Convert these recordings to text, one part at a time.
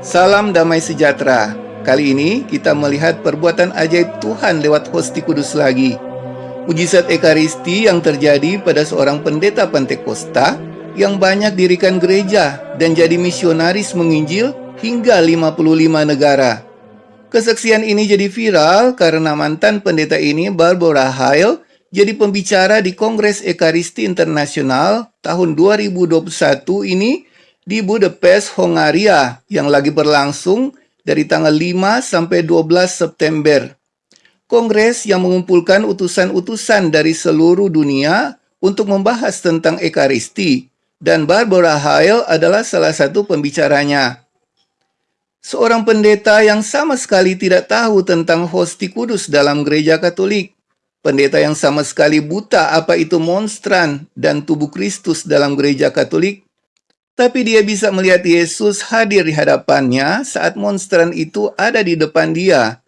Salam damai sejahtera. Kali ini kita melihat perbuatan ajaib Tuhan lewat hosti kudus lagi. Mujizat Ekaristi yang terjadi pada seorang pendeta Pantekosta yang banyak dirikan gereja dan jadi misionaris menginjil hingga 55 negara. Kesaksian ini jadi viral karena mantan pendeta ini Barbara Hale jadi pembicara di Kongres Ekaristi Internasional tahun 2021 ini di Budapest, Hongaria yang lagi berlangsung dari tanggal 5 sampai 12 September. Kongres yang mengumpulkan utusan-utusan dari seluruh dunia untuk membahas tentang Ekaristi dan Barbara Hale adalah salah satu pembicaranya. Seorang pendeta yang sama sekali tidak tahu tentang hosti kudus dalam gereja Katolik. Pendeta yang sama sekali buta apa itu monstran dan tubuh Kristus dalam gereja Katolik tapi dia bisa melihat Yesus hadir di hadapannya saat monstran itu ada di depan dia.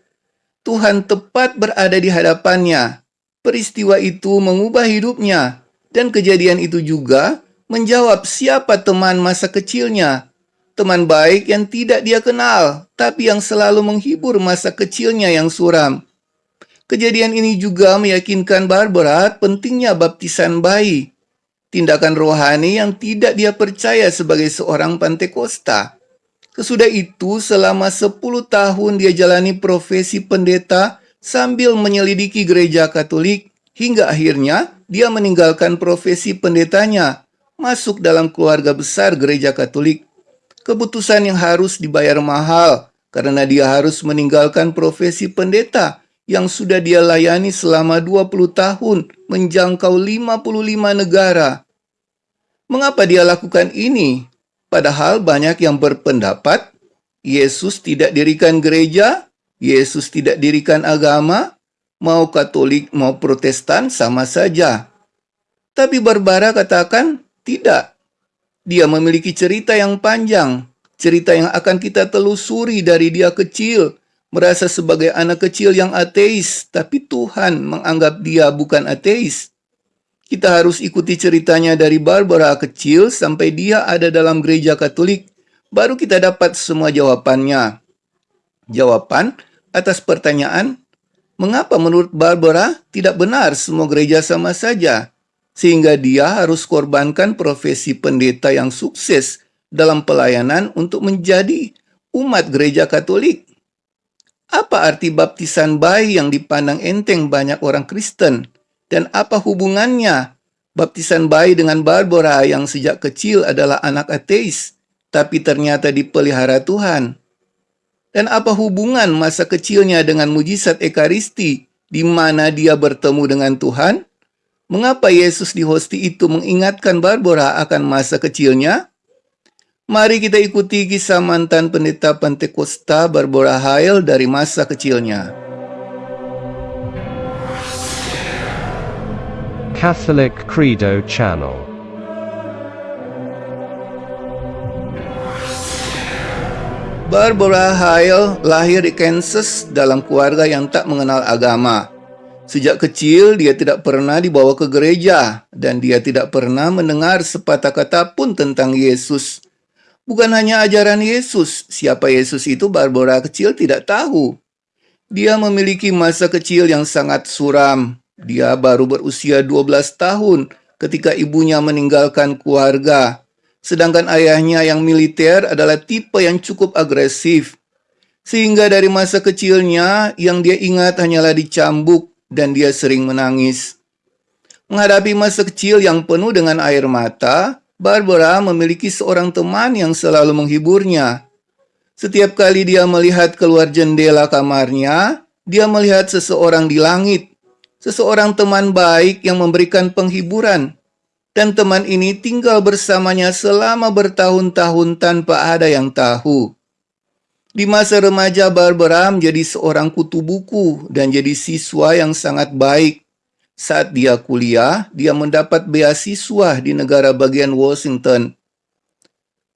Tuhan tepat berada di hadapannya. Peristiwa itu mengubah hidupnya, dan kejadian itu juga menjawab siapa teman masa kecilnya. Teman baik yang tidak dia kenal, tapi yang selalu menghibur masa kecilnya yang suram. Kejadian ini juga meyakinkan Barbara pentingnya baptisan bayi tindakan rohani yang tidak dia percaya sebagai seorang Pantekosta. Sesudah itu, selama 10 tahun dia jalani profesi pendeta sambil menyelidiki gereja Katolik, hingga akhirnya dia meninggalkan profesi pendetanya, masuk dalam keluarga besar gereja Katolik. Keputusan yang harus dibayar mahal, karena dia harus meninggalkan profesi pendeta yang sudah dia layani selama 20 tahun, menjangkau 55 negara. Mengapa dia lakukan ini? Padahal banyak yang berpendapat Yesus tidak dirikan gereja, Yesus tidak dirikan agama, mau Katolik mau Protestan sama saja. Tapi Barbara katakan tidak. Dia memiliki cerita yang panjang, cerita yang akan kita telusuri dari dia kecil, merasa sebagai anak kecil yang ateis, tapi Tuhan menganggap dia bukan ateis. Kita harus ikuti ceritanya dari Barbara kecil sampai dia ada dalam gereja Katolik, baru kita dapat semua jawabannya. Jawaban atas pertanyaan, mengapa menurut Barbara tidak benar semua gereja sama saja, sehingga dia harus korbankan profesi pendeta yang sukses dalam pelayanan untuk menjadi umat gereja Katolik. Apa arti baptisan bayi yang dipandang enteng banyak orang Kristen? Dan apa hubungannya baptisan bayi dengan Barbara yang sejak kecil adalah anak ateis, tapi ternyata dipelihara Tuhan? Dan apa hubungan masa kecilnya dengan mujizat Ekaristi, di mana dia bertemu dengan Tuhan? Mengapa Yesus di hosti itu mengingatkan Barbara akan masa kecilnya? Mari kita ikuti kisah mantan pendeta Pentekosta Barbara Hale dari masa kecilnya. Catholic Credo Channel. Barbara Hale lahir di Kansas dalam keluarga yang tak mengenal agama. Sejak kecil, dia tidak pernah dibawa ke gereja, dan dia tidak pernah mendengar sepatah kata pun tentang Yesus. Bukan hanya ajaran Yesus, siapa Yesus itu Barbara kecil tidak tahu. Dia memiliki masa kecil yang sangat suram, dia baru berusia 12 tahun ketika ibunya meninggalkan keluarga. Sedangkan ayahnya yang militer adalah tipe yang cukup agresif. Sehingga dari masa kecilnya yang dia ingat hanyalah dicambuk dan dia sering menangis. Menghadapi masa kecil yang penuh dengan air mata, Barbara memiliki seorang teman yang selalu menghiburnya. Setiap kali dia melihat keluar jendela kamarnya, dia melihat seseorang di langit seseorang teman baik yang memberikan penghiburan, dan teman ini tinggal bersamanya selama bertahun-tahun tanpa ada yang tahu. Di masa remaja, Barbara menjadi seorang kutu buku dan jadi siswa yang sangat baik. Saat dia kuliah, dia mendapat beasiswa di negara bagian Washington.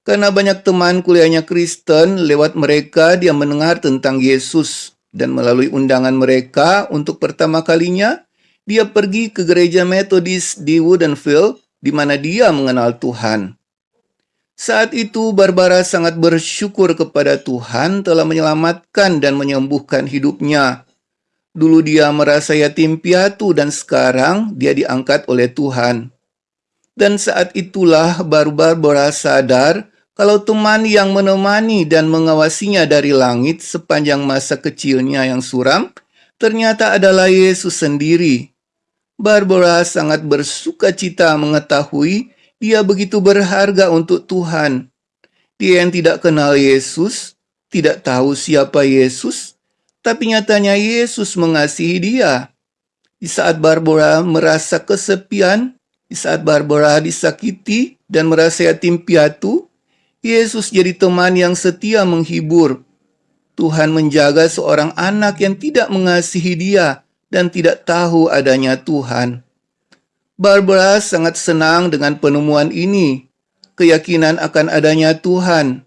Karena banyak teman kuliahnya Kristen, lewat mereka dia mendengar tentang Yesus dan melalui undangan mereka untuk pertama kalinya, dia pergi ke gereja Methodist di Woodinville, di mana dia mengenal Tuhan. Saat itu Barbara sangat bersyukur kepada Tuhan telah menyelamatkan dan menyembuhkan hidupnya. Dulu dia merasa yatim piatu dan sekarang dia diangkat oleh Tuhan. Dan saat itulah Barbara sadar kalau teman yang menemani dan mengawasinya dari langit sepanjang masa kecilnya yang suram ternyata adalah Yesus sendiri. Barbara sangat bersuka cita mengetahui dia begitu berharga untuk Tuhan. Dia yang tidak kenal Yesus, tidak tahu siapa Yesus, tapi nyatanya Yesus mengasihi dia. Di saat Barbara merasa kesepian, di saat Barbara disakiti dan merasa yatim piatu, Yesus jadi teman yang setia menghibur. Tuhan menjaga seorang anak yang tidak mengasihi dia dan tidak tahu adanya Tuhan. Barbara sangat senang dengan penemuan ini, keyakinan akan adanya Tuhan,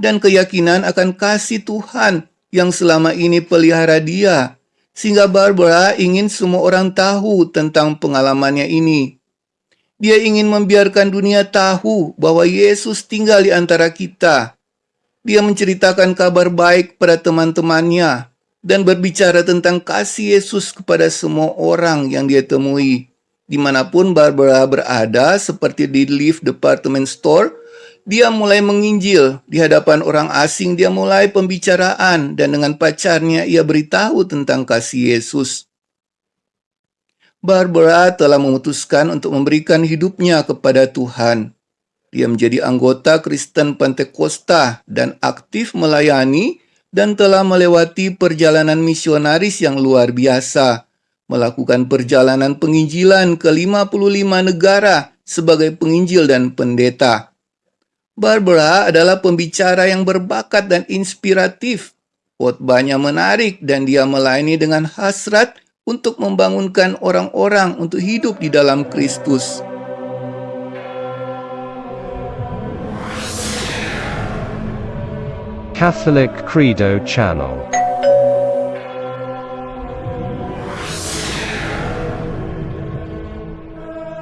dan keyakinan akan kasih Tuhan yang selama ini pelihara dia, sehingga Barbara ingin semua orang tahu tentang pengalamannya ini. Dia ingin membiarkan dunia tahu bahwa Yesus tinggal di antara kita. Dia menceritakan kabar baik pada teman-temannya dan berbicara tentang kasih Yesus kepada semua orang yang dia temui. Di mana pun Barbara berada, seperti di lift department store, dia mulai menginjil di hadapan orang asing. Dia mulai pembicaraan dan dengan pacarnya ia beritahu tentang kasih Yesus. Barbara telah memutuskan untuk memberikan hidupnya kepada Tuhan. Dia menjadi anggota Kristen Pentakosta dan aktif melayani dan telah melewati perjalanan misionaris yang luar biasa, melakukan perjalanan penginjilan ke 55 negara sebagai penginjil dan pendeta. Barbara adalah pembicara yang berbakat dan inspiratif. Khotbahnya menarik dan dia melayani dengan hasrat untuk membangunkan orang-orang untuk hidup di dalam Kristus. Catholic Credo Channel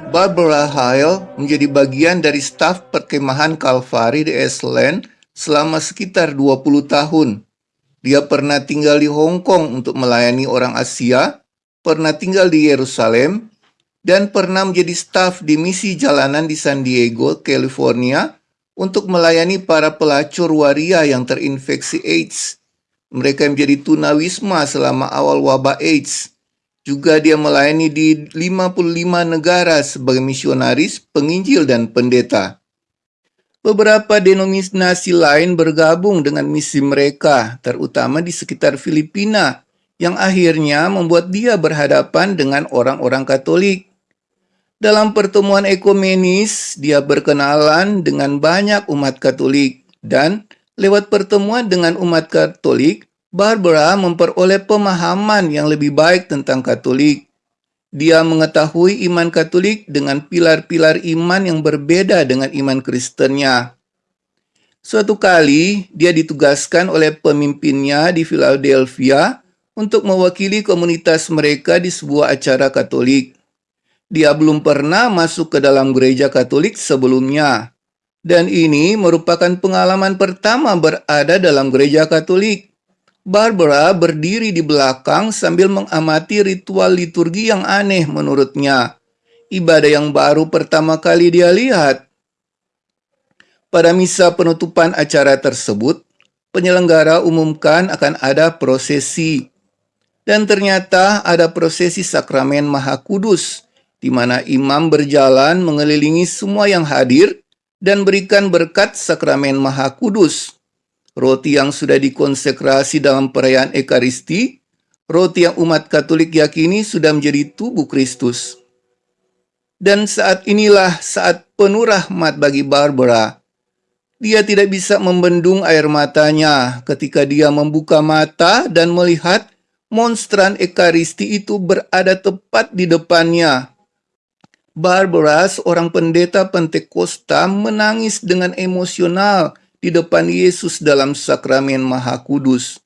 Barbara Hale menjadi bagian dari staf perkemahan Kalvari di Iceland selama sekitar 20 tahun. Dia pernah tinggal di Hong Kong untuk melayani orang Asia pernah tinggal di Yerusalem, dan pernah menjadi staf di misi jalanan di San Diego, California, untuk melayani para pelacur waria yang terinfeksi AIDS. Mereka menjadi tunawisma selama awal wabah AIDS. Juga dia melayani di 55 negara sebagai misionaris, penginjil, dan pendeta. Beberapa denominasi lain bergabung dengan misi mereka, terutama di sekitar Filipina, yang akhirnya membuat dia berhadapan dengan orang-orang Katolik. Dalam pertemuan ekumenis, dia berkenalan dengan banyak umat Katolik, dan lewat pertemuan dengan umat Katolik, Barbara memperoleh pemahaman yang lebih baik tentang Katolik. Dia mengetahui iman Katolik dengan pilar-pilar iman yang berbeda dengan iman Kristennya. Suatu kali, dia ditugaskan oleh pemimpinnya di Philadelphia untuk mewakili komunitas mereka di sebuah acara Katolik. Dia belum pernah masuk ke dalam gereja Katolik sebelumnya, dan ini merupakan pengalaman pertama berada dalam gereja Katolik. Barbara berdiri di belakang sambil mengamati ritual liturgi yang aneh menurutnya. Ibadah yang baru pertama kali dia lihat. Pada misa penutupan acara tersebut, penyelenggara umumkan akan ada prosesi. Dan ternyata ada prosesi sakramen Maha Kudus, di mana imam berjalan mengelilingi semua yang hadir dan berikan berkat sakramen Maha Kudus. Roti yang sudah dikonsekrasi dalam perayaan Ekaristi, roti yang umat Katolik yakini sudah menjadi tubuh Kristus. Dan saat inilah saat penuh rahmat bagi Barbara. Dia tidak bisa membendung air matanya ketika dia membuka mata dan melihat monstran Ekaristi itu berada tepat di depannya. Barbara, seorang pendeta Pentakosta, menangis dengan emosional di depan Yesus dalam sakramen Maha Kudus.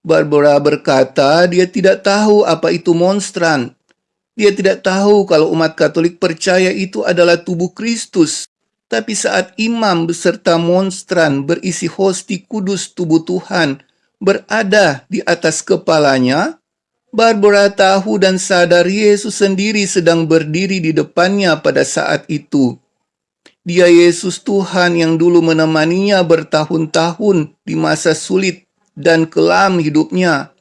Barbara berkata dia tidak tahu apa itu monstran. Dia tidak tahu kalau umat Katolik percaya itu adalah tubuh Kristus. Tapi saat imam beserta monstran berisi hosti kudus tubuh Tuhan berada di atas kepalanya, Barbara tahu dan sadar Yesus sendiri sedang berdiri di depannya pada saat itu. Dia Yesus Tuhan yang dulu menemaninya bertahun-tahun di masa sulit dan kelam hidupnya.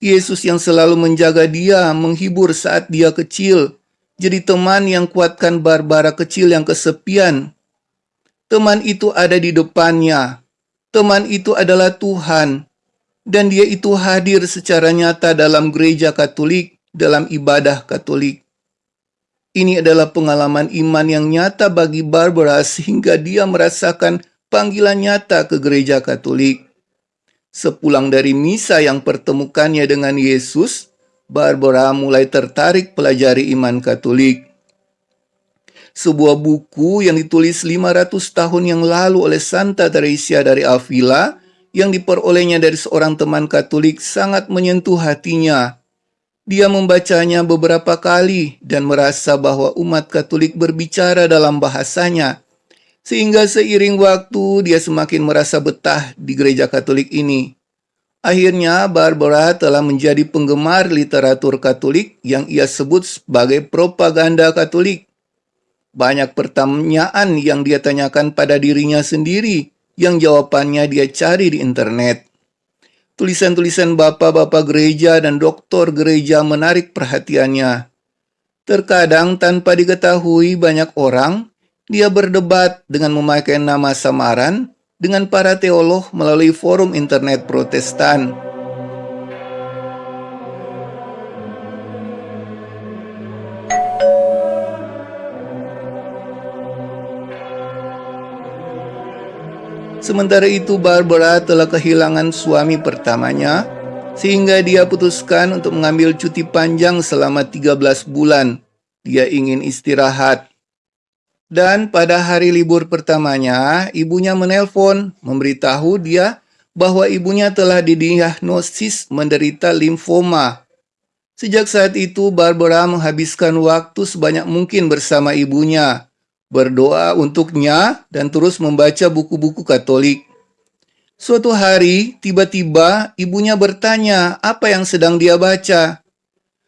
Yesus yang selalu menjaga dia, menghibur saat dia kecil, jadi teman yang kuatkan Barbara kecil yang kesepian. Teman itu ada di depannya. Teman itu adalah Tuhan. Dan dia itu hadir secara nyata dalam gereja Katolik, dalam ibadah Katolik. Ini adalah pengalaman iman yang nyata bagi Barbara sehingga dia merasakan panggilan nyata ke gereja Katolik. Sepulang dari misa yang pertemukannya dengan Yesus, Barbara mulai tertarik pelajari iman Katolik. Sebuah buku yang ditulis 500 tahun yang lalu oleh Santa Teresia dari Avila yang diperolehnya dari seorang teman Katolik sangat menyentuh hatinya. Dia membacanya beberapa kali dan merasa bahwa umat Katolik berbicara dalam bahasanya. Sehingga seiring waktu dia semakin merasa betah di gereja Katolik ini. Akhirnya, Barbara telah menjadi penggemar literatur Katolik yang ia sebut sebagai propaganda Katolik. Banyak pertanyaan yang dia tanyakan pada dirinya sendiri, yang jawabannya dia cari di internet. Tulisan-tulisan bapak-bapak gereja dan doktor gereja menarik perhatiannya. Terkadang tanpa diketahui banyak orang, dia berdebat dengan memakai nama samaran dengan para teolog melalui forum internet Protestan. Sementara itu Barbara telah kehilangan suami pertamanya sehingga dia putuskan untuk mengambil cuti panjang selama 13 bulan. Dia ingin istirahat. Dan pada hari libur pertamanya, ibunya menelpon memberitahu dia bahwa ibunya telah didiagnosis menderita limfoma. Sejak saat itu, Barbara menghabiskan waktu sebanyak mungkin bersama ibunya, berdoa untuknya, dan terus membaca buku-buku Katolik. Suatu hari, tiba-tiba ibunya bertanya apa yang sedang dia baca.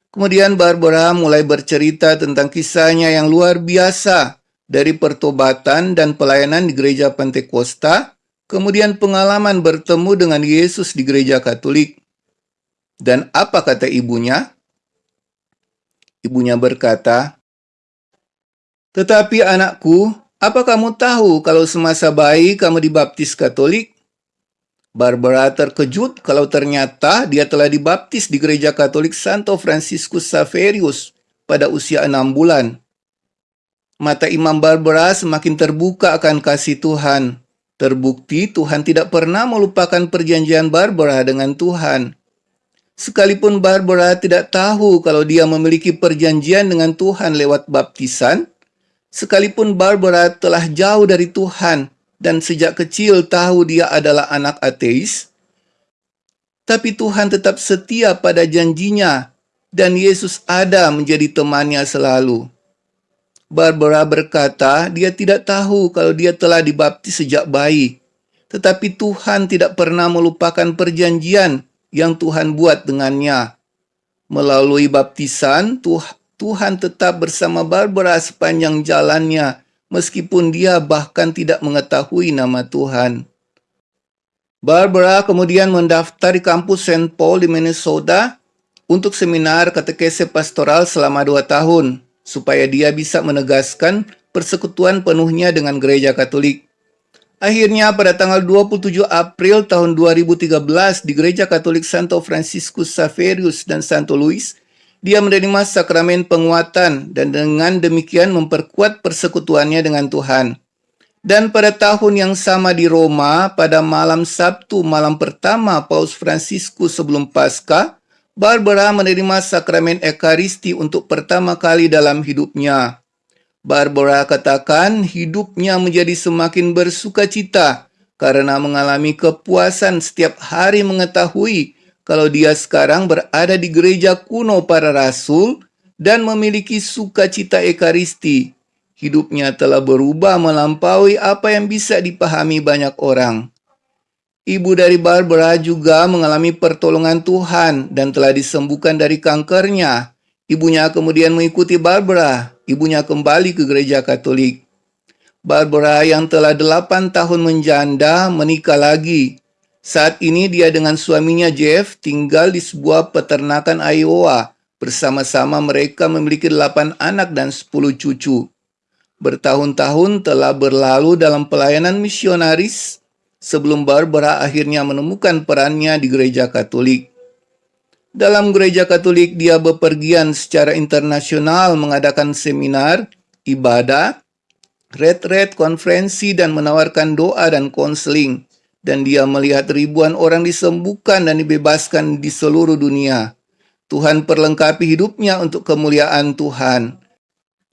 Kemudian Barbara mulai bercerita tentang kisahnya yang luar biasa dari pertobatan dan pelayanan di gereja Pentakosta, kemudian pengalaman bertemu dengan Yesus di gereja Katolik. Dan apa kata ibunya? Ibunya berkata, Tetapi anakku, apa kamu tahu kalau semasa bayi kamu dibaptis Katolik? Barbara terkejut kalau ternyata dia telah dibaptis di gereja Katolik Santo Franciscus Saverius pada usia enam bulan. Mata Imam Barbara semakin terbuka akan kasih Tuhan. Terbukti Tuhan tidak pernah melupakan perjanjian Barbara dengan Tuhan. Sekalipun Barbara tidak tahu kalau dia memiliki perjanjian dengan Tuhan lewat baptisan, sekalipun Barbara telah jauh dari Tuhan dan sejak kecil tahu dia adalah anak ateis, tapi Tuhan tetap setia pada janjinya dan Yesus ada menjadi temannya selalu. Barbara berkata dia tidak tahu kalau dia telah dibaptis sejak bayi. Tetapi Tuhan tidak pernah melupakan perjanjian yang Tuhan buat dengannya. Melalui baptisan, Tuhan tetap bersama Barbara sepanjang jalannya, meskipun dia bahkan tidak mengetahui nama Tuhan. Barbara kemudian mendaftar di kampus St. Paul di Minnesota untuk seminar katekese pastoral selama dua tahun supaya dia bisa menegaskan persekutuan penuhnya dengan gereja Katolik. Akhirnya pada tanggal 27 April tahun 2013 di Gereja Katolik Santo Franciscus Saverius dan Santo Louis, dia menerima sakramen penguatan dan dengan demikian memperkuat persekutuannya dengan Tuhan. Dan pada tahun yang sama di Roma, pada malam Sabtu malam pertama Paus Franciscus sebelum Paskah, Barbara menerima sakramen Ekaristi untuk pertama kali dalam hidupnya. Barbara katakan hidupnya menjadi semakin bersuka cita karena mengalami kepuasan setiap hari mengetahui kalau dia sekarang berada di gereja kuno para rasul dan memiliki sukacita Ekaristi. hidupnya telah berubah melampaui apa yang bisa dipahami banyak orang. Ibu dari Barbara juga mengalami pertolongan Tuhan dan telah disembuhkan dari kankernya. Ibunya kemudian mengikuti Barbara. Ibunya kembali ke gereja Katolik. Barbara yang telah delapan tahun menjanda menikah lagi. Saat ini dia dengan suaminya Jeff tinggal di sebuah peternakan Iowa. Bersama-sama mereka memiliki delapan anak dan sepuluh cucu. Bertahun-tahun telah berlalu dalam pelayanan misionaris sebelum Barbara akhirnya menemukan perannya di gereja Katolik. Dalam gereja Katolik, dia bepergian secara internasional mengadakan seminar, ibadah, red-red konferensi, dan menawarkan doa dan konseling. Dan dia melihat ribuan orang disembuhkan dan dibebaskan di seluruh dunia. Tuhan perlengkapi hidupnya untuk kemuliaan Tuhan.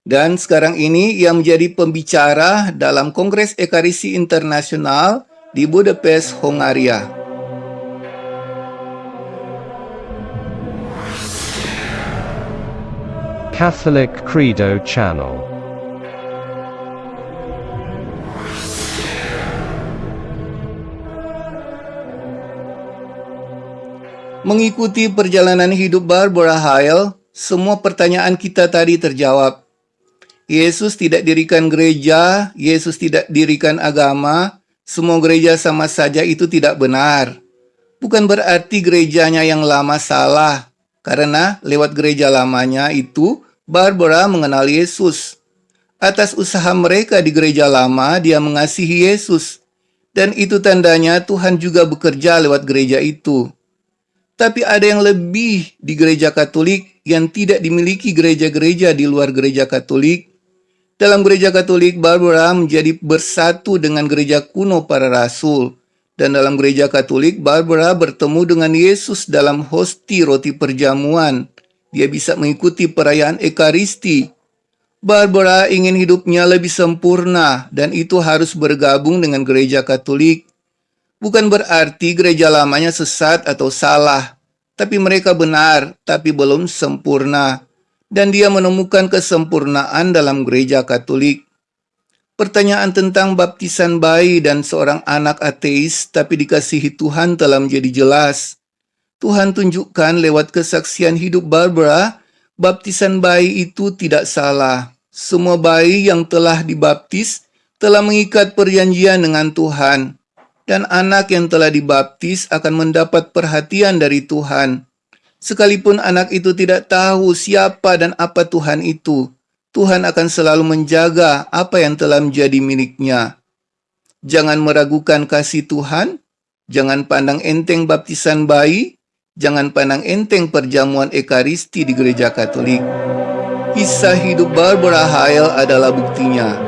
Dan sekarang ini ia menjadi pembicara dalam Kongres Ekarisi Internasional di Budapest, Hongaria. Catholic Credo Channel Mengikuti perjalanan hidup Barbara Hale, semua pertanyaan kita tadi terjawab. Yesus tidak dirikan gereja, Yesus tidak dirikan agama, semua gereja sama saja itu tidak benar. Bukan berarti gerejanya yang lama salah, karena lewat gereja lamanya itu Barbara mengenal Yesus. Atas usaha mereka di gereja lama, dia mengasihi Yesus. Dan itu tandanya Tuhan juga bekerja lewat gereja itu. Tapi ada yang lebih di gereja Katolik yang tidak dimiliki gereja-gereja di luar gereja Katolik, dalam gereja Katolik, Barbara menjadi bersatu dengan gereja kuno para rasul. Dan dalam gereja Katolik, Barbara bertemu dengan Yesus dalam hosti roti perjamuan. Dia bisa mengikuti perayaan Ekaristi. Barbara ingin hidupnya lebih sempurna dan itu harus bergabung dengan gereja Katolik. Bukan berarti gereja lamanya sesat atau salah, tapi mereka benar, tapi belum sempurna dan dia menemukan kesempurnaan dalam gereja Katolik. Pertanyaan tentang baptisan bayi dan seorang anak ateis tapi dikasihi Tuhan telah menjadi jelas. Tuhan tunjukkan lewat kesaksian hidup Barbara, baptisan bayi itu tidak salah. Semua bayi yang telah dibaptis telah mengikat perjanjian dengan Tuhan. Dan anak yang telah dibaptis akan mendapat perhatian dari Tuhan. Sekalipun anak itu tidak tahu siapa dan apa Tuhan itu, Tuhan akan selalu menjaga apa yang telah menjadi miliknya. Jangan meragukan kasih Tuhan, jangan pandang enteng baptisan bayi, jangan pandang enteng perjamuan Ekaristi di gereja Katolik. Kisah hidup Barbara Hale adalah buktinya.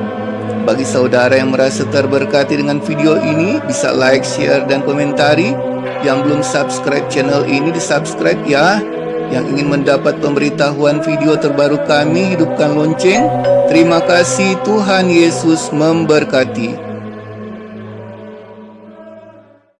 Bagi saudara yang merasa terberkati dengan video ini, bisa like, share, dan komentari. Yang belum subscribe channel ini di subscribe ya. Yang ingin mendapat pemberitahuan video terbaru kami hidupkan lonceng. Terima kasih Tuhan Yesus memberkati